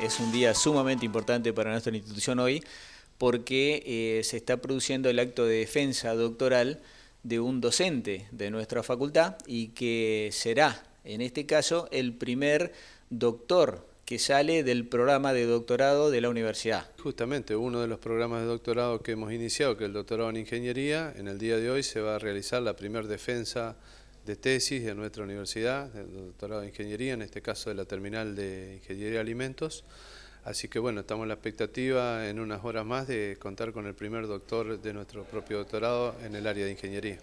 es un día sumamente importante para nuestra institución hoy porque eh, se está produciendo el acto de defensa doctoral de un docente de nuestra facultad y que será, en este caso, el primer doctor que sale del programa de doctorado de la universidad. Justamente uno de los programas de doctorado que hemos iniciado, que es el doctorado en ingeniería, en el día de hoy se va a realizar la primera defensa de tesis de nuestra universidad, del doctorado en ingeniería, en este caso de la terminal de ingeniería de alimentos. Así que bueno, estamos en la expectativa en unas horas más de contar con el primer doctor de nuestro propio doctorado en el área de ingeniería.